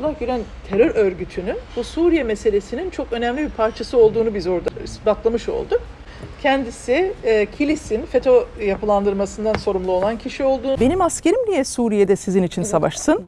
Fethullah Gülen terör örgütünün bu Suriye meselesinin çok önemli bir parçası olduğunu biz orada ispatlamış olduk. Kendisi e, Kilis'in FETÖ yapılandırmasından sorumlu olan kişi olduğunu... Benim askerim niye Suriye'de sizin için savaşsın?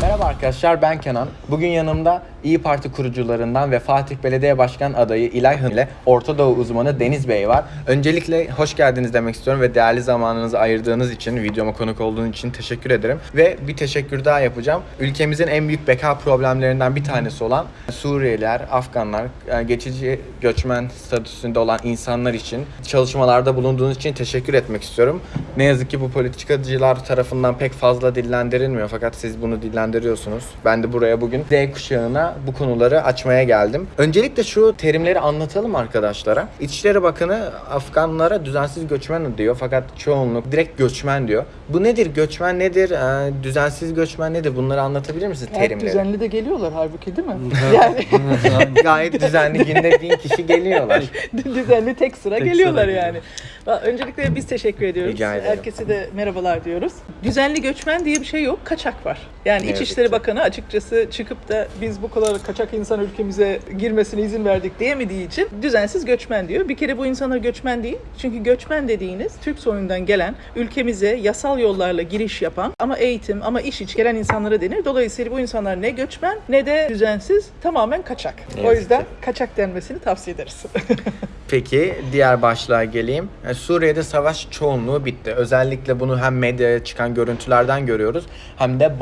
Merhaba arkadaşlar ben Kenan. Bugün yanımda İyi Parti kurucularından ve Fatih Belediye Başkan adayı İlay Hın ile Orta Doğu uzmanı Deniz Bey var. Öncelikle hoş geldiniz demek istiyorum ve değerli zamanınızı ayırdığınız için, videoma konuk olduğunuz için teşekkür ederim. Ve bir teşekkür daha yapacağım. Ülkemizin en büyük beka problemlerinden bir tanesi olan Suriyeliler, Afganlar, e, geçici göçmen statüsünde olan insanlar için çalışmalarda bulunduğunuz için teşekkür etmek istiyorum. Ne yazık ki bu politikacılar tarafından pek fazla dillendirilmiyor fakat siz bunu dillendiriyorsunuz. Ben de buraya bugün D kuşağına bu konuları açmaya geldim. Öncelikle şu terimleri anlatalım arkadaşlara. İçişleri Bakanı Afganlara düzensiz göçmen diyor fakat çoğunluk direkt göçmen diyor. Bu nedir? Göçmen nedir? Ee, düzensiz göçmen nedir? Bunları anlatabilir misiniz Her terimleri? düzenli de geliyorlar halbuki değil mi? yani Gayet düzenli günde bin kişi geliyorlar. düzenli tek sıra Tek geliyorlar sıra yani. Va- Öncelikle biz teşekkür ediyoruz. Herkese de merhabalar diyoruz. Düzenli göçmen diye bir şey yok, kaçak var. Yani yazık İçişleri. Bakanı açıkçası çıkıp da biz bu kadar kaçak insan ülkemize girmesine izin verdik diyemediği için düzensiz göçmen diyor. Bir kere bu insanlar göçmen değil. Çünkü göçmen dediğiniz Türk soyundan gelen, ülkemize yasal yollarla giriş yapan ama eğitim ama iş için gelen insanlara denir. Dolayısıyla bu insanlar ne göçmen ne de düzensiz tamamen kaçak. O yüzden kaçak denmesini tavsiye ederiz. Peki diğer başlığa geleyim. Yani Suriye'de savaş çoğunluğu bitti. Özellikle bunu hem medyaya çıkan görüntülerden görüyoruz hem de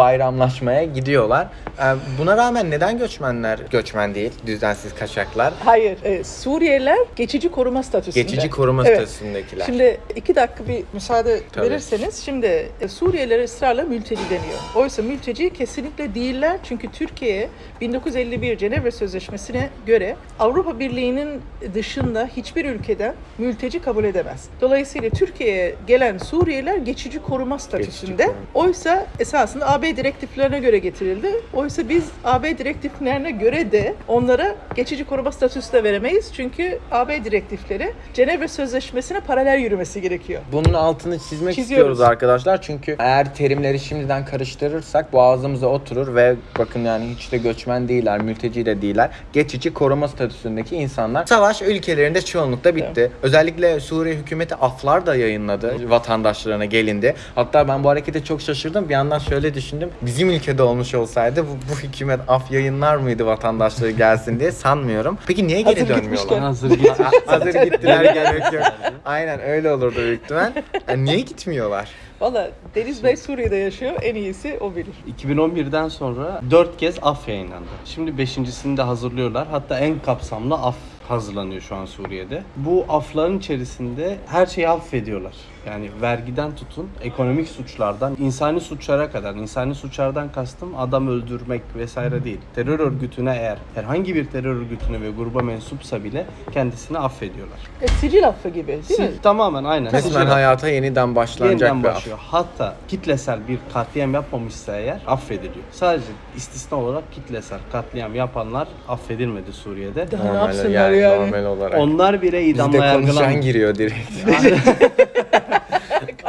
bayramlaşmaya gidiyorlar. Ee, Buna rağmen neden göçmenler göçmen değil, düzensiz kaçaklar? Hayır, e, Suriyeliler geçici koruma statüsünde. Geçici koruma Evet. statüsündekiler. Şimdi iki dakika bir müsaade Tabii. verirseniz, şimdi e, Suriyelilere ısrarla mülteci deniyor. Oysa mülteci kesinlikle değiller çünkü Türkiye 1951 Cenevre Sözleşmesi'ne göre Avrupa Birliği'nin dışında hiçbir ülkeden mülteci kabul edemez. Dolayısıyla Türkiye'ye gelen Suriyeliler geçici koruma statüsünde. koruma. Oysa esasında AB direktiflerine göre getirildi. Oysa biz AB direktiflerine göre de onlara geçici koruma statüsü de veremeyiz. Çünkü AB direktifleri Cenevre Sözleşmesi'ne paralel yürümesi gerekiyor. Bunun altını çizmek Çiziyoruz. istiyoruz arkadaşlar. Çünkü eğer terimleri şimdiden karıştırırsak boğazımıza oturur ve bakın yani hiç de göçmen değiller, mülteci de değiller. Geçici koruma statüsündeki insanlar. Savaş ülkelerinde çoğunlukla bitti. Özellikle Suriye hükümeti aflar da yayınladı vatandaşlarına gelindi. Hatta ben bu harekete çok şaşırdım. Bir yandan şöyle düşündüm. Bizim ülkede olmuş olsaydı bu, bu hükümet af yayınlar mıydı vatandaşları gelsin diye sanmıyorum. Peki niye geri Hazır dönmüyorlar? Hazır. Hazır gittiler gerek yok. Aynen öyle olurdu büyük ihtimal. Yani niye gitmiyorlar? Valla Deniz Bey Suriye'de yaşıyor. En iyisi o bilir. 2011'den sonra 4 kez af yayınlandı. Şimdi 5.sini de hazırlıyorlar. Hatta en kapsamlı af hazırlanıyor şu an Suriye'de. Bu afların içerisinde her şeyi affediyorlar. Yani vergiden tutun, ekonomik suçlardan, insani suçlara kadar. İnsani suçlardan kastım adam öldürmek vesaire değil. Terör örgütüne eğer herhangi bir terör örgütüne ve gruba mensupsa bile kendisini affediyorlar. E, sicil affı gibi değil mi? Tamamen aynen. Resmen hayata yeniden başlanacak Yeniden bir af. başlıyor. Hatta kitlesel bir katliam yapmamışsa eğer affediliyor. Sadece istisna olarak kitlesel katliam yapanlar affedilmedi Suriye'de. Daha ne Normal yapsınlar yani, yani? normal olarak. Onlar bile idamla Bizde konuşan yargılandı. giriyor direkt.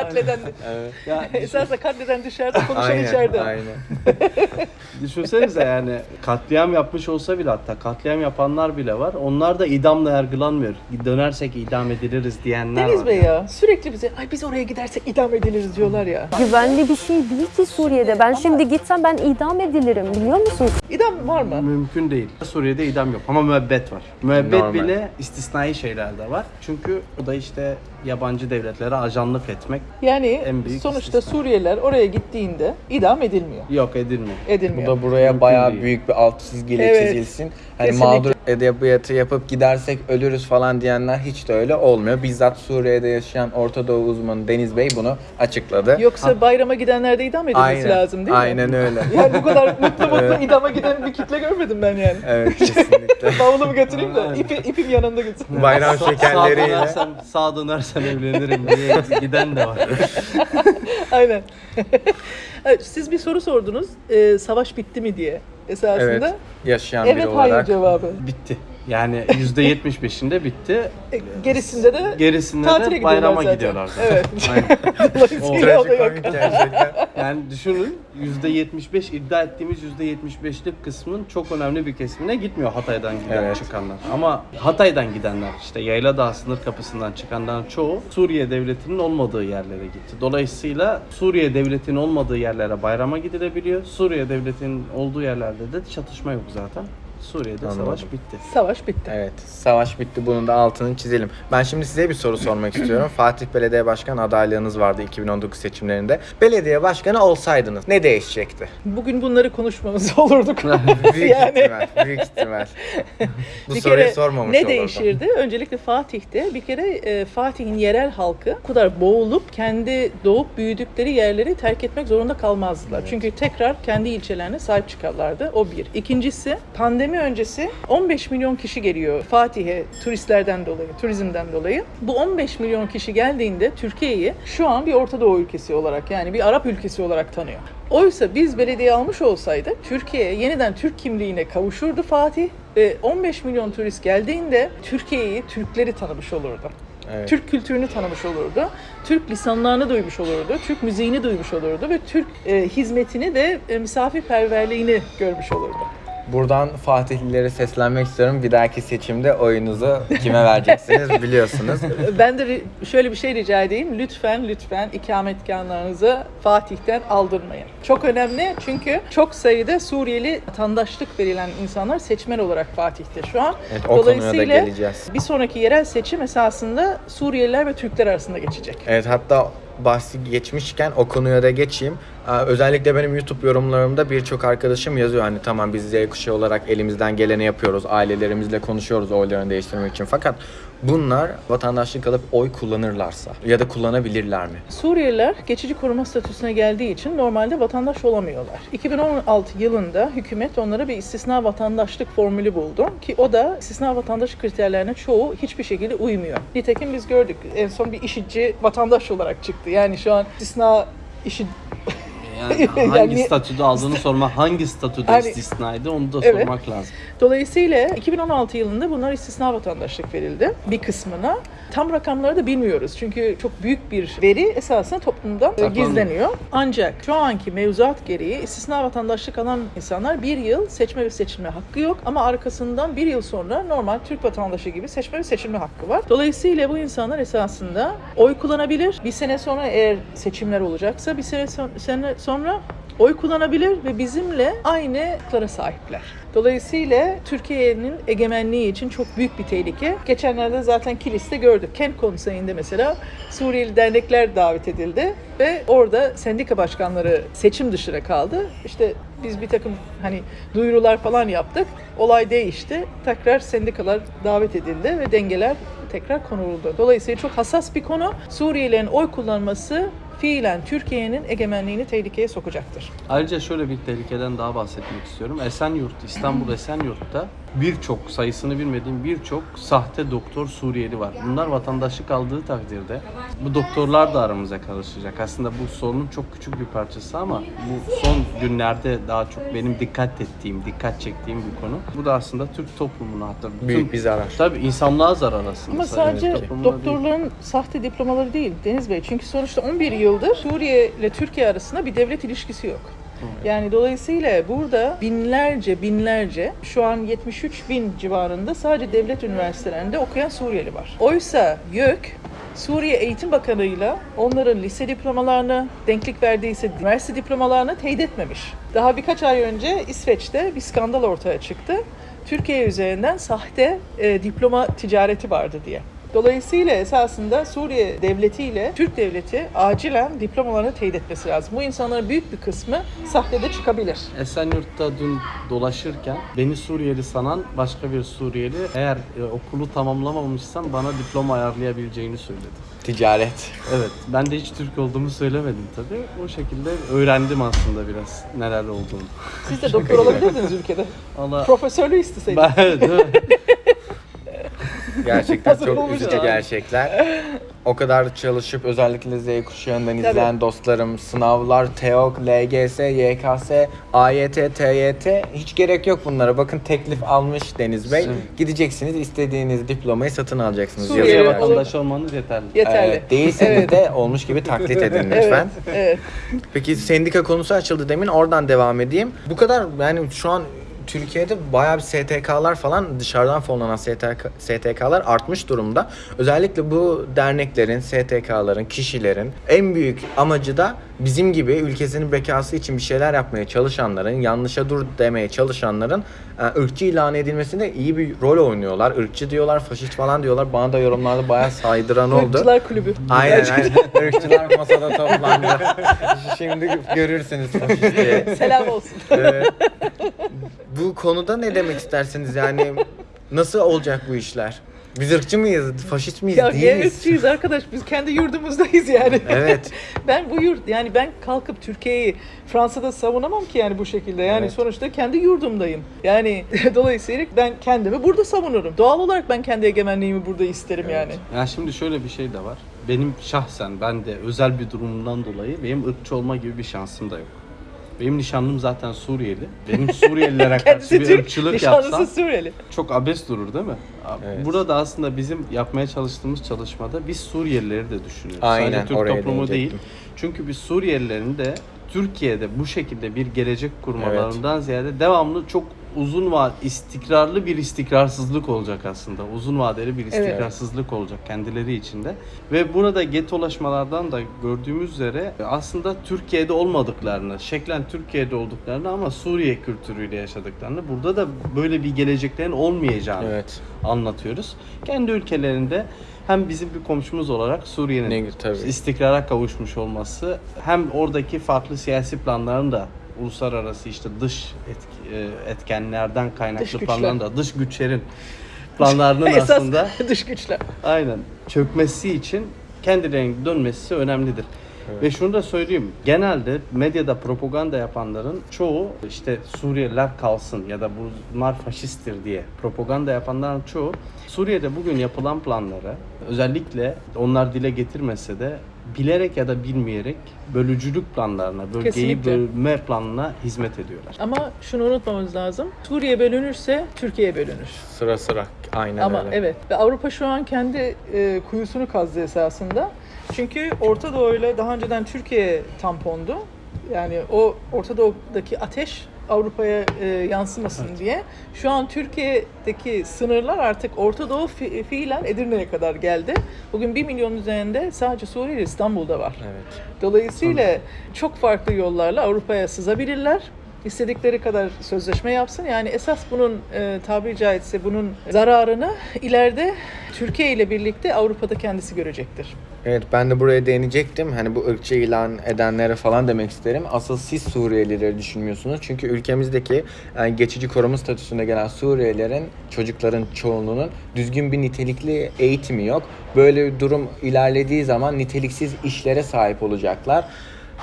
Katleden, evet. Ya, esasında katleden dışarıda, konuşan Aynen, içeride. aynen. düşünsenize yani katliam yapmış olsa bile hatta katliam yapanlar bile var. Onlar da idamla yargılanmıyor. Dönersek idam ediliriz diyenler Deniz var. Bey ya sürekli bize ay biz oraya gidersek idam ediliriz diyorlar ya. Güvenli bir şey değil ki Suriye'de. Ben şimdi gitsem ben idam edilirim biliyor musun? İdam var mı? Mümkün değil. Suriye'de idam yok ama müebbet var. Müebbet Normal. bile istisnai şeyler de var. Çünkü o da işte yabancı devletlere ajanlık etmek Yani En büyük sonuçta istisna. Suriyeliler oraya gittiğinde idam edilmiyor. yok edilmiyor. Bu Edilmiyor. da buraya Mümkün bayağı değil. büyük bir alt çizgiyle Evet, çizilsin. Hani kesinlikle. mağdur edebiyatı yapıp gidersek ölürüz falan diyenler hiç de öyle olmuyor. Bizzat Suriye'de yaşayan Orta Doğu uzmanı Deniz Bey bunu açıkladı. Yoksa bayrama gidenlerde idam edilmesi aynen, lazım değil mi? Aynen öyle. Yani bu kadar mutlu mutlu Evet. idama giden bir kitle görmedim ben yani. evet kesinlikle. Bavulumu götüreyim de ipi, ipim yanında gitsin. Bayram Sa- Sağa şekerleriyle. dönersem, sağa dönersem evlenirim diye giden de var. Aynen. Evet, Siz bir soru sordunuz. Ee, savaş bitti mi diye. Esasında Evet. Yaşayan evet, biri hayır olarak. cevabı. Bitti. Yani %75'inde bitti. E, Gerisinde de Gerisinde tatile de gidiyorlar bayrama zaten. gidiyorlar. Evet. Aynen. Dolayısıyla o da yok. Gerçekten. Yani düşünün %75 iddia ettiğimiz %75'lik kısmın çok önemli bir kesimine gitmiyor Hatay'dan giden Evet. çıkanlar. Ama Hatay'dan gidenler işte Yayladağ sınır kapısından çıkanların çoğu Suriye devletinin olmadığı yerlere gitti. Dolayısıyla Suriye devletinin olmadığı yerlere bayrama gidilebiliyor. Suriye devletinin olduğu yerlerde de çatışma yok zaten. Suriye'de Anladım. savaş bitti. Savaş bitti. Evet, savaş bitti. Bunun da altını çizelim. Ben şimdi size bir soru sormak istiyorum. Fatih Belediye Başkan adaylığınız vardı 2019 seçimlerinde. Belediye başkanı olsaydınız ne değişecekti? Bugün bunları konuşmamız olurduk. Büyük Yani. ihtimal, büyük ihtimal. Bu bir soruyu kere sormamış ne olurdum. değişirdi? Öncelikle Fatih'te bir kere e, Fatih'in yerel halkı bu kadar boğulup kendi doğup büyüdükleri yerleri terk etmek zorunda kalmazdılar. Çünkü tekrar kendi ilçelerine sahip çıkarlardı. O bir. İkincisi pandemi öncesi 15 milyon kişi geliyor Fatih'e turistlerden dolayı, turizmden dolayı. Bu 15 milyon kişi geldiğinde Türkiye'yi şu an bir Orta Doğu ülkesi olarak yani bir Arap ülkesi olarak tanıyor. Oysa biz belediye almış olsaydık Türkiye yeniden Türk kimliğine kavuşurdu Fatih ve 15 milyon turist geldiğinde Türkiye'yi, Türkleri tanımış olurdu. Evet. Türk kültürünü tanımış olurdu. Türk lisanlarını duymuş olurdu. Türk müziğini duymuş olurdu ve Türk e, hizmetini de e, misafirperverliğini görmüş olurdu. Buradan Fatihlilere seslenmek istiyorum. Bir dahaki seçimde oyunuzu kime vereceksiniz biliyorsunuz. Ben de şöyle bir şey rica edeyim. Lütfen lütfen ikametgahlarınızı Fatih'ten aldırmayın. Çok önemli çünkü çok sayıda Suriyeli vatandaşlık verilen insanlar seçmen olarak Fatih'te şu an. Evet, o konuya da geleceğiz. bir sonraki yerel seçim esasında Suriyeliler ve Türkler arasında geçecek. Evet hatta bahsi geçmişken o konuya da geçeyim. Özellikle benim YouTube yorumlarımda birçok arkadaşım yazıyor hani tamam biz Z kuşağı olarak elimizden geleni yapıyoruz. Ailelerimizle konuşuyoruz oylarını değiştirmek için. Fakat bunlar vatandaşlık alıp oy kullanırlarsa ya da kullanabilirler mi? Suriyeliler geçici koruma statüsüne geldiği için normalde vatandaş olamıyorlar. 2016 yılında hükümet onlara bir istisna vatandaşlık formülü buldu ki o da istisna vatandaşlık kriterlerine çoğu hiçbir şekilde uymuyor. Nitekim biz gördük en son bir işitçi vatandaş olarak çıktı. Yani şu an istisna işi Yani hangi Yani- statüde aldığını sorma, hangi statüde Hani- istisnaydı onu da Evet. sormak lazım. Dolayısıyla 2016 yılında bunlar istisna vatandaşlık verildi bir kısmına. Tam rakamları da bilmiyoruz çünkü çok büyük bir veri esasında toplumdan Saklanıyor. gizleniyor. Ancak şu anki mevzuat gereği istisna vatandaşlık alan insanlar bir yıl seçme ve seçilme hakkı yok ama arkasından bir yıl sonra normal Türk vatandaşı gibi seçme ve seçilme hakkı var. Dolayısıyla bu insanlar esasında oy kullanabilir. Bir sene sonra eğer seçimler olacaksa bir sene, sene sonra oy kullanabilir ve bizimle aynı haklara sahipler. Dolayısıyla Türkiye'nin egemenliği için çok büyük bir tehlike. Geçenlerde zaten Kilis'te gördük. Kent Konseyi'nde mesela Suriyeli dernekler davet edildi ve orada sendika başkanları seçim dışına kaldı. İşte biz bir takım hani duyurular falan yaptık. Olay değişti. Tekrar sendikalar davet edildi ve dengeler tekrar konuldu. Dolayısıyla çok hassas bir konu. Suriyelilerin oy kullanması fiilen Türkiye'nin egemenliğini tehlikeye sokacaktır. Ayrıca şöyle bir tehlikeden daha bahsetmek istiyorum. Esenyurt, İstanbul Esenyurt'ta birçok sayısını bilmediğim birçok sahte doktor Suriyeli var. Bunlar vatandaşlık aldığı takdirde bu doktorlar da aramıza karışacak. Aslında bu sorunun çok küçük bir parçası ama bu son günlerde daha çok benim dikkat ettiğim, dikkat çektiğim bir konu. Bu da aslında Türk toplumuna hatta bütün- Büyük bir zarar. Tabii insanlığa zarar aslında. Ama sadece değil. doktorların sahte diplomaları değil Deniz Bey. Çünkü sonuçta 11 yıldır Suriye ile Türkiye arasında bir devlet ilişkisi yok. Yani dolayısıyla burada binlerce binlerce şu an 73 bin civarında sadece devlet üniversitelerinde okuyan Suriyeli var. Oysa YÖK Suriye Eğitim Bakanı'yla onların lise diplomalarını, denklik verdiyse üniversite diplomalarını teyit etmemiş. Daha birkaç ay önce İsveç'te bir skandal ortaya çıktı. Türkiye üzerinden sahte e, diploma ticareti vardı diye. Dolayısıyla esasında Suriye devleti ile Türk devleti acilen diplomalarını teyit etmesi lazım. Bu insanların büyük bir kısmı sahtede çıkabilir. Esenyurt'ta dün dolaşırken beni Suriyeli sanan başka bir Suriyeli eğer e, okulu tamamlamamışsam bana diploma ayarlayabileceğini söyledi. Ticaret. Evet, ben de hiç Türk olduğumu söylemedim tabii. O şekilde öğrendim aslında biraz neler olduğunu. Siz de doktor olabilirdiniz ülkede. Allah Profesörlüğü isteseydiniz. ben evet? Gerçekten Hazır çok olmuş üzücü abi. gerçekler. o kadar çalışıp özellikle Z kuşağından Tabii. izleyen dostlarım, sınavlar, TEOK, LGS, YKS, AYT, TYT hiç gerek yok bunlara. Bakın teklif almış Deniz Bey. Gideceksiniz istediğiniz diplomayı satın alacaksınız. Suriye Türkiye Yazıyor. vatandaşı olmanız yeterli. Yeterli. Evet, değilseniz Evet. de olmuş gibi taklit edin lütfen. Evet, evet. Peki sendika konusu açıldı demin oradan devam edeyim. Bu kadar yani şu an Türkiye'de bayağı bir STK'lar falan dışarıdan fonlanan STK, STK'lar artmış durumda. Özellikle bu derneklerin, STK'ların, kişilerin en büyük amacı da bizim gibi ülkesinin bekası için bir şeyler yapmaya çalışanların, yanlışa dur demeye çalışanların e, ırkçı ilan edilmesinde iyi bir rol oynuyorlar. Irkçı diyorlar, faşist falan diyorlar. Bana da yorumlarda bayağı saydıran oldu. Irkçılar kulübü. Aynen aynen. Irkçılar masada toplandı. Şimdi görürsünüz faşistliği. Selam olsun. Ee, bu konuda ne demek istersiniz yani nasıl olacak bu işler? Biz ırkçı mıyız, faşist miyiz, ya ne miyiz? ırkçıyız arkadaş biz kendi yurdumuzdayız yani. Evet. ben bu yurt yani ben kalkıp Türkiye'yi Fransa'da savunamam ki yani bu şekilde. Yani Evet. sonuçta kendi yurdumdayım. Yani dolayısıyla ben kendimi burada savunurum. Doğal olarak ben kendi egemenliğimi burada isterim yani. Ya şimdi şöyle bir şey de var. Benim şahsen ben de özel bir durumumdan dolayı benim ırkçı olma gibi bir şansım da yok. Benim nişanlım zaten Suriyeli. Benim Suriyelilere karşı bir ırkçılık nişanlısı yapsam Suriyeli. çok abes durur değil mi? Abi, Evet. Burada aslında bizim yapmaya çalıştığımız çalışmada biz Suriyelileri de düşünüyoruz. Aynen, Sadece Türk toplumu değil. Çünkü biz Suriyelilerin de Türkiye'de bu şekilde bir gelecek kurmalarından ziyade devamlı çok uzun va istikrarlı bir istikrarsızlık olacak aslında. Uzun vadeli bir istikrarsızlık olacak kendileri içinde. Ve burada getolaşmalardan da gördüğümüz üzere aslında Türkiye'de olmadıklarını, şeklen Türkiye'de olduklarını ama Suriye kültürüyle yaşadıklarını, burada da böyle bir geleceklerin olmayacağını Evet. anlatıyoruz. Kendi ülkelerinde hem bizim bir komşumuz olarak Suriye'nin istikrara kavuşmuş olması hem oradaki farklı siyasi planların da uluslararası işte dış etki- e, etkenlerden kaynaklı Dış güçler. planların da dış güçlerin planlarının Esas aslında dış güçler. aynen çökmesi için kendilerinin dönmesi önemlidir. Ve şunu da söyleyeyim. Genelde medyada propaganda yapanların çoğu işte Suriyeliler kalsın ya da bunlar faşisttir diye propaganda yapanların çoğu Suriye'de bugün yapılan planları özellikle onlar dile getirmese de bilerek ya da bilmeyerek bölücülük planlarına, bölgeyi Kesinlikle. bölme planına hizmet ediyorlar. Ama şunu unutmamamız lazım. Suriye bölünürse Türkiye bölünür. Sıra sıra aynen Ama öyle. evet ve Avrupa şu an kendi e, kuyusunu kazdı esasında. Çünkü Orta Doğu'yla daha önceden Türkiye tampondu. Yani o Orta Doğu'daki ateş Avrupa'ya e, yansımasın diye. Şu an Türkiye'deki sınırlar artık Orta Doğu fi- fiilen Edirne'ye kadar geldi. Bugün 1 milyon üzerinde sadece Suriyeli İstanbul'da var. Evet. Dolayısıyla çok farklı yollarla Avrupa'ya sızabilirler. İstedikleri kadar sözleşme yapsın. Yani esas bunun e, tabiri caizse bunun zararını ileride Türkiye ile birlikte Avrupa'da kendisi görecektir. Evet ben de buraya değinecektim. Hani bu ırkçı ilan edenlere falan demek isterim. Asıl siz Suriyelileri düşünmüyorsunuz. Çünkü ülkemizdeki yani geçici koruma statüsünde gelen Suriyelilerin çocukların çoğunluğunun düzgün bir nitelikli eğitimi yok. Böyle bir durum ilerlediği zaman niteliksiz işlere sahip olacaklar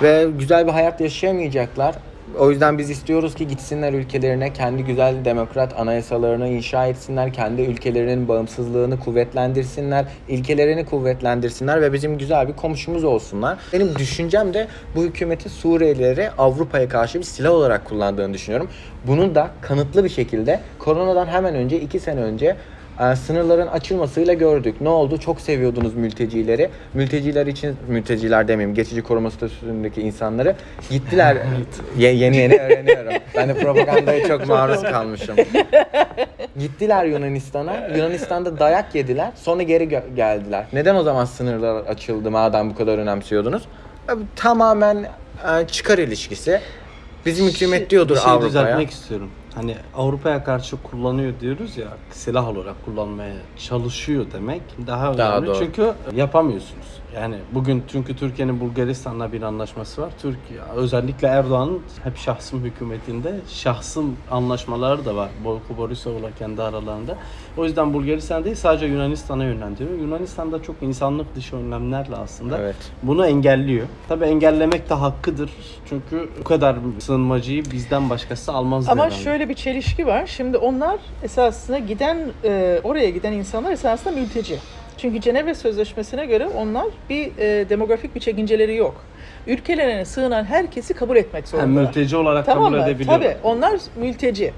ve güzel bir hayat yaşayamayacaklar. O yüzden biz istiyoruz ki gitsinler ülkelerine kendi güzel demokrat anayasalarını inşa etsinler, kendi ülkelerinin bağımsızlığını kuvvetlendirsinler, ilkelerini kuvvetlendirsinler ve bizim güzel bir komşumuz olsunlar. Benim düşüncem de bu hükümeti Suriyelileri Avrupa'ya karşı bir silah olarak kullandığını düşünüyorum. Bunu da kanıtlı bir şekilde koronadan hemen önce, iki sene önce e, sınırların açılmasıyla gördük. Ne oldu? Çok seviyordunuz mültecileri. Mülteciler için, mülteciler demeyeyim, geçici koruma statüsündeki insanları gittiler. Ye- yeni yeni öğreniyorum. Ben de propagandaya çok maruz kalmışım. Gittiler Yunanistan'a. Yunanistan'da dayak yediler. Sonra geri gö- geldiler. Neden o zaman sınırlar açıldı madem bu kadar önemsiyordunuz? E, Tamamen e, çıkar ilişkisi. Bizim hükümet diyordur bir şey Avrupa'ya. düzeltmek istiyorum. Hani Avrupa'ya karşı kullanıyor diyoruz ya silah olarak kullanmaya çalışıyor demek daha önemli. Daha doğru. Çünkü yapamıyorsunuz. Yani bugün çünkü Türkiye'nin Bulgaristan'la bir anlaşması var. Türkiye özellikle Erdoğan'ın hep şahsım hükümetinde şahsım anlaşmaları da var. Boyko Borisov'la kendi aralarında. O yüzden Bulgaristan değil sadece Yunanistan'a yönlendiriyor. Yunanistan'da çok insanlık dışı önlemlerle aslında Evet. bunu engelliyor. Tabii engellemek de hakkıdır. Çünkü bu kadar sığınmacıyı bizden başkası almaz Ama herhalde. şöyle bir çelişki var. Şimdi onlar esasında giden e, oraya giden insanlar esasında mülteci. Çünkü Cenevre Sözleşmesi'ne göre onlar bir e, demografik bir çekinceleri yok. Ülkelerine sığınan herkesi kabul etmek Yani zorundalar. mülteci olarak Tamam kabul mı? edebiliyorlar. Tabii onlar mülteci.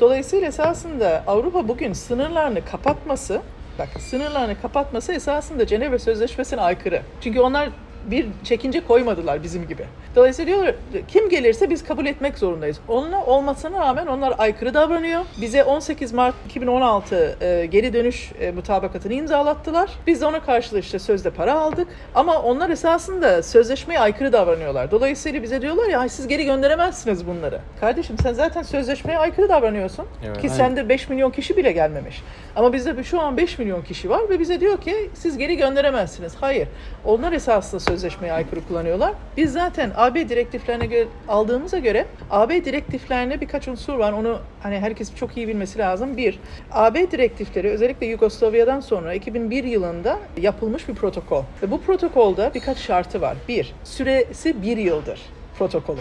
Dolayısıyla esasında Avrupa bugün sınırlarını kapatması, bak sınırlarını kapatması esasında Cenevre Sözleşmesi'ne aykırı. Çünkü onlar bir çekince koymadılar bizim gibi. Dolayısıyla diyorlar kim gelirse biz kabul etmek zorundayız. Onunla olmasına rağmen onlar aykırı davranıyor. Bize 18 Mart 2016 e, geri dönüş e, mutabakatını imzalattılar. Biz de ona karşılık işte sözde para aldık. Ama onlar esasında sözleşmeye aykırı davranıyorlar. Dolayısıyla bize diyorlar ya "Ay, siz geri gönderemezsiniz bunları. Kardeşim sen zaten sözleşmeye aykırı davranıyorsun. Evet. Ki sende 5 milyon kişi bile gelmemiş. Ama bizde şu an 5 milyon kişi var ve bize diyor ki siz geri gönderemezsiniz. Hayır. Onlar esasında sözleşmeye aykırı kullanıyorlar. Biz zaten AB direktiflerine göre aldığımıza göre AB direktiflerine birkaç unsur var. Onu hani herkes çok iyi bilmesi lazım. Bir, AB direktifleri özellikle Yugoslavya'dan sonra 2001 yılında yapılmış bir protokol. Ve bu protokolda birkaç şartı var. Bir, süresi bir yıldır protokolün.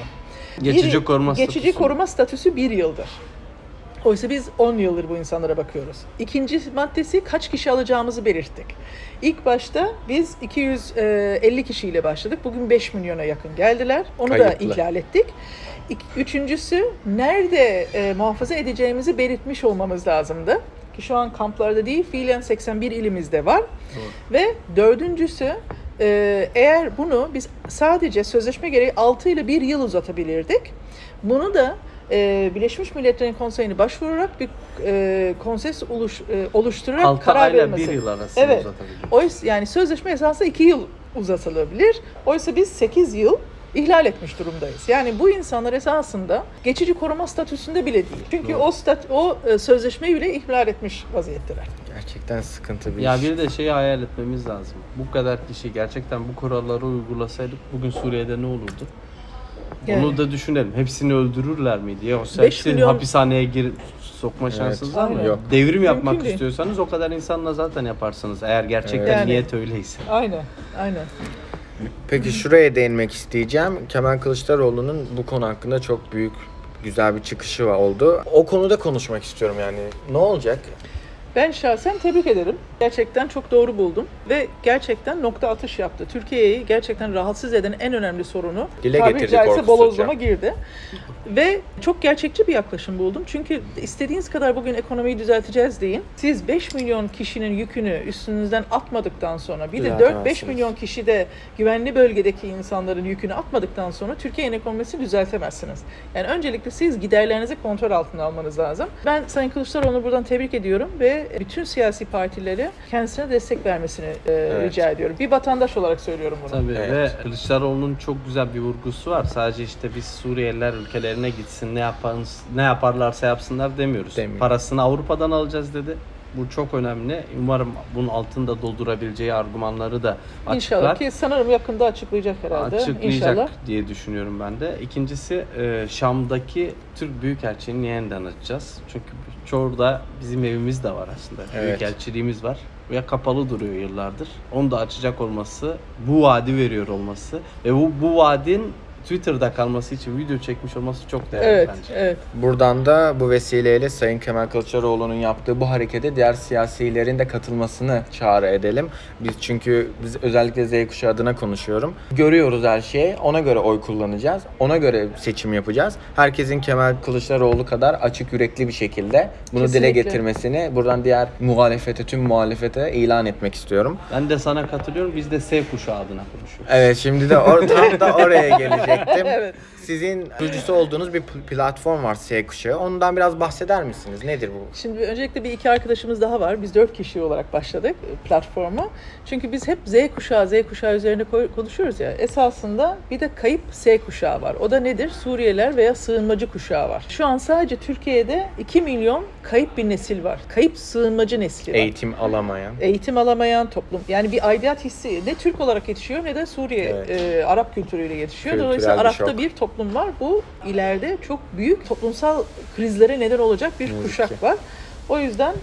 Geçici Bir- koruma Geçici statüsü. koruma statüsü bir yıldır. Oysa biz 10 yıldır bu insanlara bakıyoruz. İkinci maddesi kaç kişi alacağımızı belirttik. İlk başta biz 250 kişiyle başladık. Bugün 5 milyona yakın geldiler. Onu da Kayıtlı. ihlal ettik. İk- Üçüncüsü nerede e, muhafaza edeceğimizi belirtmiş olmamız lazımdı. Ki şu an kamplarda değil, fiilen 81 ilimizde var. Ve dördüncüsü e, eğer bunu biz sadece sözleşme gereği 6 ile 1 yıl uzatabilirdik. Bunu da e, Birleşmiş Milletler'in konseyine başvurarak bir e, konsens oluş, e, oluşturarak 6 karar ayla vermesi. 1 yıl arasında Evet. uzatabiliyor. Oysa yani sözleşme esasında 2 yıl uzatılabilir. Oysa biz 8 yıl ihlal etmiş durumdayız. Yani bu insanlar esasında geçici koruma statüsünde bile değil. Çünkü Doğru. o stat o e, sözleşmeyi bile ihlal etmiş vaziyetteler. Gerçekten sıkıntı bir Ya iş. bir de şeyi hayal etmemiz lazım. Bu kadar kişi gerçekten bu kuralları uygulasaydık bugün Suriye'de ne olurdu? Yani. Onu da düşünelim. Hepsini öldürürler miydi? Yoksa Beş hepsini milyon- hapishaneye gir sokma şansınız var mı? Aynen. Yok. Devrim yapmak değil. istiyorsanız o kadar insanla zaten yaparsınız. Eğer gerçekten Evet. Yani- niyet öyleyse. Aynen, aynen. Peki şuraya değinmek isteyeceğim. Kemal Kılıçdaroğlu'nun bu konu hakkında çok büyük güzel bir çıkışı var- oldu. O konuda konuşmak istiyorum yani. Ne olacak? Ben şahsen tebrik ederim. Gerçekten çok doğru buldum ve gerçekten nokta atış yaptı. Türkiye'yi gerçekten rahatsız eden en önemli sorunu Dile tabiri getirdi caizse korkusuzca. bolozlama girdi. Ve çok gerçekçi bir yaklaşım buldum. Çünkü istediğiniz kadar bugün ekonomiyi düzelteceğiz deyin. Siz 5 milyon kişinin yükünü üstünüzden atmadıktan sonra bir de 4-5 Düzeltemezsiniz. milyon kişi de güvenli bölgedeki insanların yükünü atmadıktan sonra Türkiye'nin ekonomisini düzeltemezsiniz. Yani öncelikle siz giderlerinizi kontrol altına almanız lazım. Ben Sayın Kılıçdaroğlu'nu buradan tebrik ediyorum ve bütün siyasi partileri kendisine destek vermesini e, rica ediyorum. Bir vatandaş olarak söylüyorum bunu. Tabii Evet. ve Kılıçdaroğlu'nun çok güzel bir vurgusu var. Sadece işte biz Suriyeliler ülkelerine gitsin ne yapan ne yaparlarsa yapsınlar demiyoruz. Demiyor. Parasını Avrupa'dan alacağız dedi. Bu çok önemli. Umarım bunun altında doldurabileceği argümanları da açıklar. İnşallah ki sanırım yakında açıklayacak herhalde. açıklayacak İnşallah. diye düşünüyorum ben de. İkincisi e, Şam'daki Türk Büyükelçiliğini yeniden açacağız. Çünkü çoğu bizim evimiz de var aslında. Evet. Büyükelçiliğimiz var. Ve kapalı duruyor yıllardır. Onu da açacak olması, bu vaadi veriyor olması ve bu, bu vaadin Twitter'da kalması için video çekmiş olması çok değerli Evet, bence. evet. Buradan da bu vesileyle Sayın Kemal Kılıçdaroğlu'nun yaptığı bu harekete diğer siyasilerin de katılmasını çağrı edelim. Biz çünkü biz özellikle Z kuşağı adına konuşuyorum. Görüyoruz her şeyi. Ona göre oy kullanacağız. Ona göre seçim yapacağız. Herkesin Kemal Kılıçdaroğlu kadar açık yürekli bir şekilde bunu dile Kesinlikle. getirmesini buradan diğer muhalefete, tüm muhalefete ilan etmek istiyorum. Ben de sana katılıyorum. Biz de S kuşağı adına konuşuyoruz. Evet şimdi de or- tam da oraya gelecektim. Evet. Sizin kurucusu olduğunuz bir pl- platform var S kuşağı. Ondan biraz bahseder misiniz? Nedir bu? Şimdi öncelikle bir iki arkadaşımız daha var. Biz dört kişi olarak başladık e, platformu. Çünkü biz hep Z kuşağı, Z kuşağı üzerine konuşuyoruz ya. Esasında bir de kayıp S kuşağı var. O da nedir? Suriyeliler veya sığınmacı kuşağı var. Şu an sadece Türkiye'de 2 milyon kayıp bir nesil var. Kayıp sığınmacı nesli var. Eğitim alamayan. Eğitim alamayan toplum. Yani bir aidiyet hissi ne Türk olarak yetişiyor ne de Suriye Evet. e, Arap kültürüyle yetişiyor. Kültürel Dolayısıyla Arap'ta bir toplum var. Bu ileride çok büyük toplumsal krizlere neden olacak bir kuşak var. O yüzden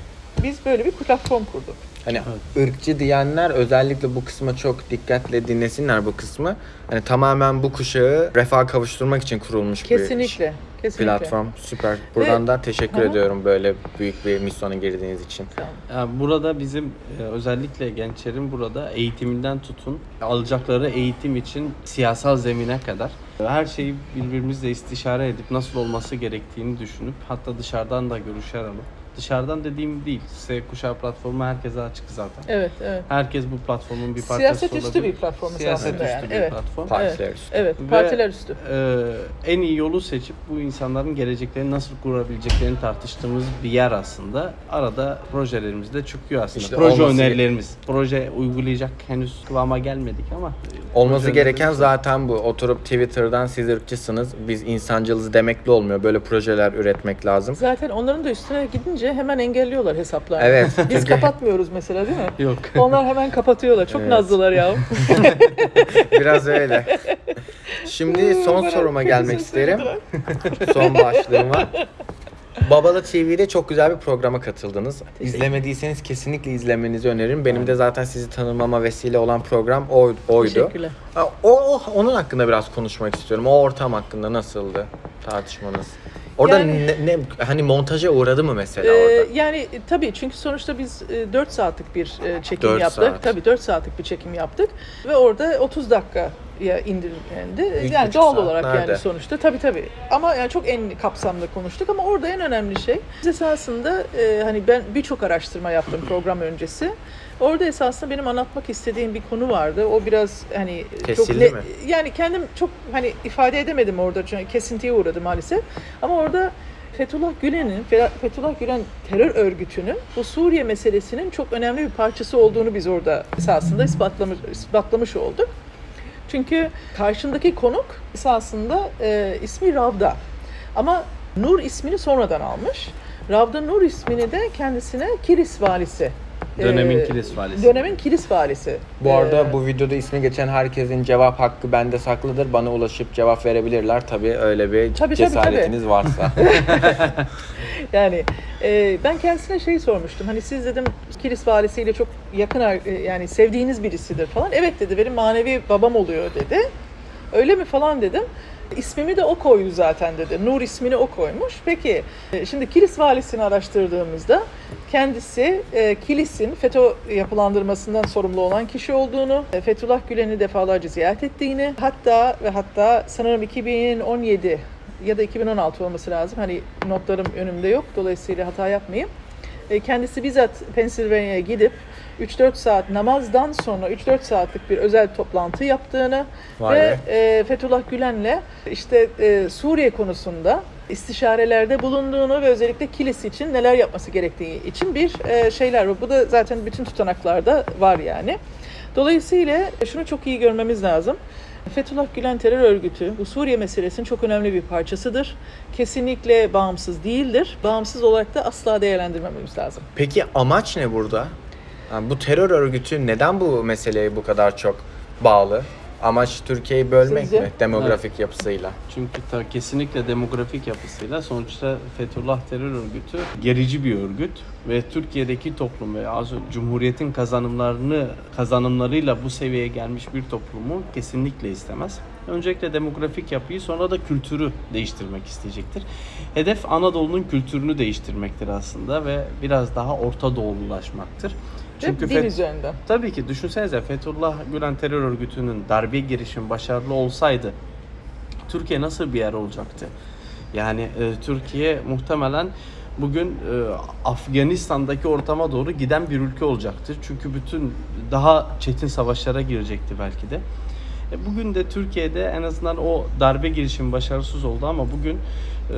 biz böyle bir platform kurduk. Hani ırkçı diyenler özellikle bu kısma çok dikkatle dinlesinler bu kısmı. Hani tamamen bu kuşağı refah kavuşturmak için kurulmuş bir Kesinlikle. Kesinlikle. platform. Süper. Buradan da teşekkür hı. ediyorum böyle büyük bir misyona girdiğiniz için. Yani burada bizim e, özellikle gençlerin burada eğitiminden tutun alacakları eğitim için siyasal zemine kadar her şeyi birbirimizle istişare edip nasıl olması gerektiğini düşünüp hatta dışarıdan da görüşler alıp dışarıdan dediğim değil. Z kuşağı platformu herkese açık zaten. Evet, evet. Herkes bu platformun bir parçası Siyaset üstü olabilir. bir platform Siyaset aslında üstü yani. bir Evet. platform. Partiler üstü. Evet, Ve- partiler üstü. Ee, en iyi yolu seçip bu insanların geleceklerini nasıl kurabileceklerini tartıştığımız bir yer aslında. Arada projelerimiz de çıkıyor aslında. İşte Proje önerilerimiz. Proje uygulayacak henüz kıvama gelmedik ama. Olması gereken zaten bu. Oturup Twitter'dan siz ırkçısınız, biz insancılız demekle olmuyor. Böyle projeler üretmek lazım. Zaten onların da üstüne gidince hemen engelliyorlar hesaplarını. Evet, Biz kapatmıyoruz mesela değil mi? Yok. Onlar hemen kapatıyorlar. Çok Evet. nazlılar ya. Biraz öyle. Şimdi son soruma gelmek isterim. Son başlığıma. Babalı TV'de çok güzel bir programa katıldınız. İzlemediyseniz kesinlikle izlemenizi öneririm. Benim de zaten sizi tanımama vesile olan program o, oydu. Teşekkürler. O- onun hakkında biraz konuşmak istiyorum. O ortam hakkında nasıldı tartışmanız? Orada Yani- ne, ne- hani montaja uğradı mı mesela Ee, orada? yani e, tabii çünkü sonuçta biz e, 4 saatlik bir e, çekim Dört yaptık. saat. Tabii 4 saatlik bir çekim yaptık ve orada 30 dakikaya indirildi. Üç Yani doğal saat olarak nerede? yani sonuçta tabii tabii. Ama yani çok en kapsamlı konuştuk ama orada en önemli şey biz esasında e, hani ben birçok araştırma yaptım program öncesi. Orada esasında benim anlatmak istediğim bir konu vardı. O biraz hani çok Kesildi ne- mi? yani kendim çok hani ifade edemedim orada çünkü kesintiye uğradı maalesef. Ama orada Fethullah Gülen'in, Fe- Fethullah Gülen terör örgütünün bu Suriye meselesinin çok önemli bir parçası olduğunu biz orada esasında ispatlamış, ispatlamış olduk. Çünkü karşındaki konuk esasında e, ismi Ravda. Ama Nur ismini sonradan almış. Ravda Nur ismini de kendisine Kilis valisi. Dönemin e, Kilis valisi. Dönemin Kilis valisi. Bu arada e, bu videoda ismi geçen herkesin cevap hakkı bende saklıdır. Bana ulaşıp cevap verebilirler. Tabii öyle bir Tabii, tabii, cesaretiniz varsa. Yani e, ben kendisine şey sormuştum. Hani siz dedim Kilis valisiyle çok yakın e, yani sevdiğiniz birisidir falan. Evet dedi benim manevi babam oluyor dedi. Öyle mi falan dedim. İsmimi de o koydu zaten dedi. Nur ismini o koymuş. Peki e, şimdi Kilis valisini araştırdığımızda kendisi e, Kilis'in FETÖ yapılandırmasından sorumlu olan kişi olduğunu, e, Fethullah Gülen'i defalarca ziyaret ettiğini, hatta ve hatta sanırım 2017 ya da 2016 olması lazım. Hani notlarım önümde yok. Dolayısıyla hata yapmayayım. E, Kendisi bizzat Pennsylvania'ya gidip 3-4 saat namazdan sonra 3-4 saatlik bir özel toplantı yaptığını Vay ve be. e, Fethullah Gülen'le işte e, Suriye konusunda istişarelerde bulunduğunu ve özellikle Kilis için neler yapması gerektiği için bir e, şeyler var. Bu da zaten bütün tutanaklarda var yani. Dolayısıyla şunu çok iyi görmemiz lazım. Fethullah Gülen terör örgütü bu Suriye meselesinin çok önemli bir parçasıdır. Kesinlikle bağımsız değildir. Bağımsız olarak da asla değerlendirmememiz lazım. Peki amaç ne burada? Yani bu terör örgütü neden bu meseleye bu kadar çok bağlı? Amaç Türkiye'yi bölmek Sizce? mi demografik yapısıyla? Çünkü ta kesinlikle demografik yapısıyla sonuçta Fethullah terör örgütü gerici bir örgüt ve Türkiye'deki toplum ve az önce Cumhuriyet'in kazanımlarını kazanımlarıyla bu seviyeye gelmiş bir toplumu kesinlikle istemez. Öncelikle demografik yapıyı sonra da kültürü değiştirmek isteyecektir. Hedef Anadolu'nun kültürünü değiştirmektir aslında ve biraz daha Orta Doğululaşmaktır. Çünkü dil Feth- üzerinden. Tabii ki düşünsenize Fethullah Gülen terör örgütünün darbe girişimi başarılı olsaydı Türkiye nasıl bir yer olacaktı? Yani e, Türkiye muhtemelen bugün e, Afganistan'daki ortama doğru giden bir ülke olacaktı. Çünkü bütün daha çetin savaşlara girecekti belki de. E, Bugün de Türkiye'de en azından o darbe girişimi başarısız oldu ama bugün e,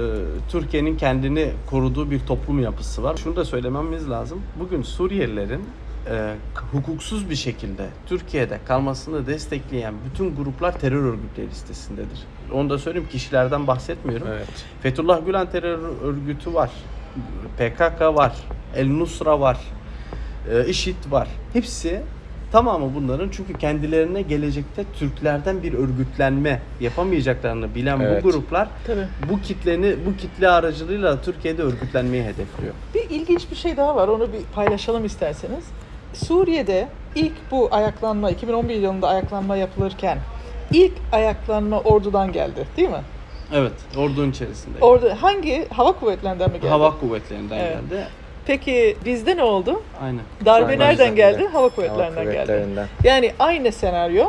Türkiye'nin kendini koruduğu bir toplum yapısı var. Şunu da söylememiz lazım. Bugün Suriyelilerin e, hukuksuz bir şekilde Türkiye'de kalmasını destekleyen bütün gruplar terör örgütleri listesindedir. Onu da söyleyeyim kişilerden bahsetmiyorum. Evet. Fethullah Gülen terör örgütü var. PKK var. El Nusra var. e, IŞİD var. Hepsi Tamamı bunların çünkü kendilerine gelecekte Türklerden bir örgütlenme yapamayacaklarını bilen Evet. bu gruplar Tabii. bu kitleni bu kitle aracılığıyla Türkiye'de örgütlenmeyi hedefliyor. Bir ilginç bir şey daha var. Onu bir paylaşalım isterseniz. Suriye'de ilk bu ayaklanma 2011 yılında ayaklanma yapılırken ilk ayaklanma ordudan geldi, değil mi? Evet, ordunun içerisinde. Orada hangi hava kuvvetlerinden mi geldi? Hava kuvvetlerinden Evet. geldi. Peki bizde ne oldu? Aynen. Darbe Aynen. nereden geldi? Hava Hava kuvvetlerinden geldi. kuvvetlerinden. Yani aynı senaryo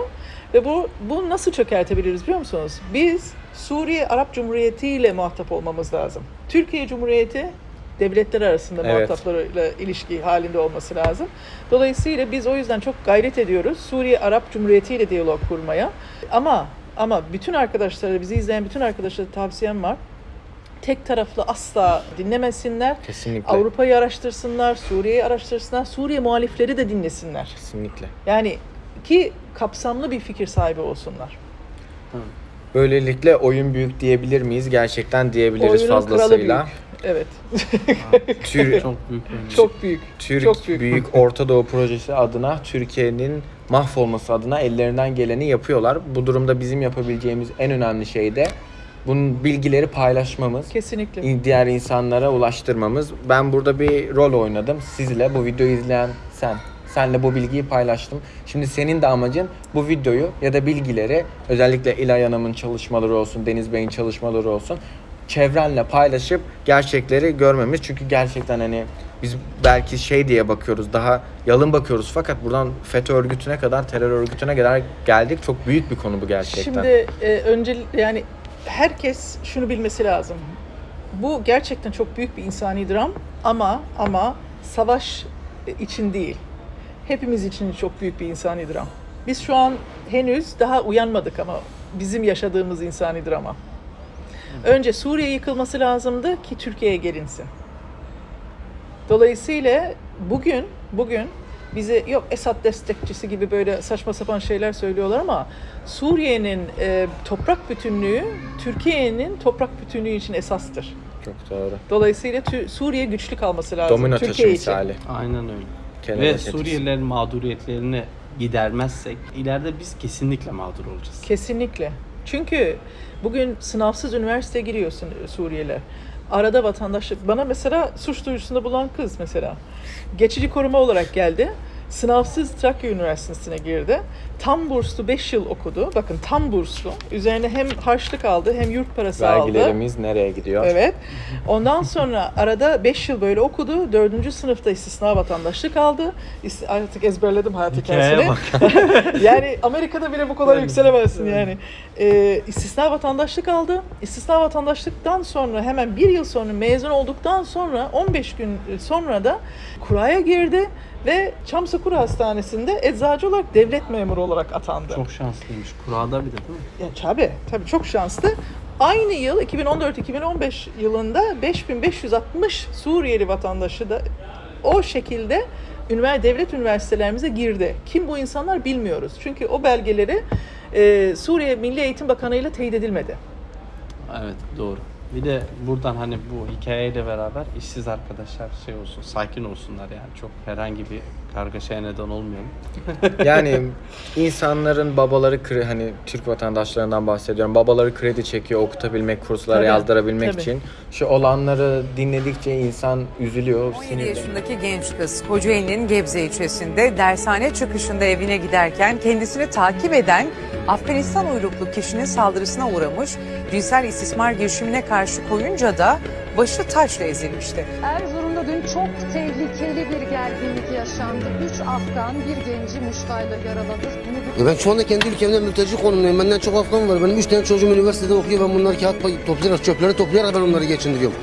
ve bu bu nasıl çökertebiliriz biliyor musunuz? Biz Suriye Arap Cumhuriyeti ile muhatap olmamız lazım. Türkiye Cumhuriyeti devletler arasında Evet. muhataplarıyla ilişki halinde olması lazım. Dolayısıyla biz o yüzden çok gayret ediyoruz Suriye Arap Cumhuriyeti ile diyalog kurmaya. Ama ama bütün arkadaşlara, bizi izleyen bütün arkadaşlara tavsiyem var. Tek taraflı asla dinlemesinler. Kesinlikle. Avrupa'yı araştırsınlar, Suriye'yi araştırsınlar, Suriye muhalifleri de dinlesinler. Kesinlikle. Yani ki kapsamlı bir fikir sahibi olsunlar. Böylelikle oyun büyük diyebilir miyiz? Gerçekten diyebiliriz Oyunun kralı fazlasıyla. büyük. Evet. Tür- Çok büyük bir Çok büyük. Türk Çok büyük. büyük. Orta Doğu projesi adına Türkiye'nin mahvolması adına ellerinden geleni yapıyorlar. Bu durumda bizim yapabileceğimiz en önemli şey de bunun bilgileri paylaşmamız, Kesinlikle. diğer insanlara ulaştırmamız. Ben burada bir rol oynadım. Sizle bu videoyu izleyen sen. Senle bu bilgiyi paylaştım. Şimdi senin de amacın bu videoyu ya da bilgileri özellikle İlay Hanım'ın çalışmaları olsun, Deniz Bey'in çalışmaları olsun çevrenle paylaşıp gerçekleri görmemiz. Çünkü gerçekten hani biz belki şey diye bakıyoruz daha yalın bakıyoruz fakat buradan FETÖ örgütüne kadar terör örgütüne kadar geldik. Çok büyük bir konu bu gerçekten. Şimdi e, önce yani herkes şunu bilmesi lazım. Bu gerçekten çok büyük bir insani dram ama ama savaş için değil. Hepimiz için çok büyük bir insani dram. Biz şu an henüz daha uyanmadık ama bizim yaşadığımız insani drama. Önce Suriye yıkılması lazımdı ki Türkiye'ye gelinsin. Dolayısıyla bugün bugün bize yok Esad destekçisi gibi böyle saçma sapan şeyler söylüyorlar ama Suriye'nin e, toprak bütünlüğü Türkiye'nin toprak bütünlüğü için esastır. Çok doğru. Dolayısıyla Tü- Suriye güçlü kalması lazım Domino taşı Türkiye için. misali. Aynen öyle. Kenara Ve getirsin. Suriyelilerin mağduriyetlerini gidermezsek ileride biz kesinlikle mağdur olacağız. Kesinlikle. Çünkü bugün sınavsız üniversiteye giriyorsun Suriyeliler. Arada vatandaşlık. Bana mesela suç duyurusunda bulan kız mesela. Geçici koruma olarak geldi. Sınavsız Trakya Üniversitesi'ne girdi. Tam burslu 5 yıl okudu. Bakın tam burslu. Üzerine hem harçlık aldı hem yurt parası aldı. Vergilerimiz nereye gidiyor? Evet. Ondan sonra arada 5 yıl böyle okudu. 4. sınıfta istisna vatandaşlık aldı. Artık ezberledim hayat hikayesini. yani Amerika'da bile bu kadar yükselemezsin yani. Ee, istisna vatandaşlık aldı. İstisna vatandaşlıktan sonra hemen bir yıl sonra mezun olduktan sonra 15 gün sonra da kuraya girdi ve Çamsakura Hastanesi'nde eczacı olarak devlet memuru olarak atandı. Çok şanslıymış. Kurada bir de değil mi? Ya tabii, tabii çok şanslı. Aynı yıl 2014-2015 yılında 5560 Suriyeli vatandaşı da o şekilde ünivers devlet üniversitelerimize girdi. Kim bu insanlar bilmiyoruz. Çünkü o belgeleri e, Suriye Milli Eğitim Bakanı ile teyit edilmedi. Evet doğru. Bir de buradan hani bu hikayeyle beraber işsiz arkadaşlar şey olsun, sakin olsunlar yani. Çok herhangi bir kargaşaya neden olmayalım. Yani insanların babaları kredi hani Türk vatandaşlarından bahsediyorum. Babaları kredi çekiyor okutabilmek, kurslara Tabii, yazdırabilmek tabii. için. Şu olanları dinledikçe insan üzülüyor, 17 sinirleniyor. yaşındaki genç kız Kocaeli'nin Gebze ilçesinde dershane çıkışında evine giderken kendisini takip eden Afganistan uyruklu kişinin saldırısına uğramış. Cinsel istismar girişimine karşı koyunca da başı taşla ezilmişti. Erzurum'da dün çok tehlikeli bir gerginlik yaşandı. Üç Afgan bir genci muştayla yaraladı. Bunu ben şu anda kendi ülkemde mülteci konumundayım. Benden çok Afgan var. Benim üç tane çocuğum üniversitede okuyor. Ben bunları kağıt toplayarak, çöpleri toplayarak ben onları geçindiriyorum.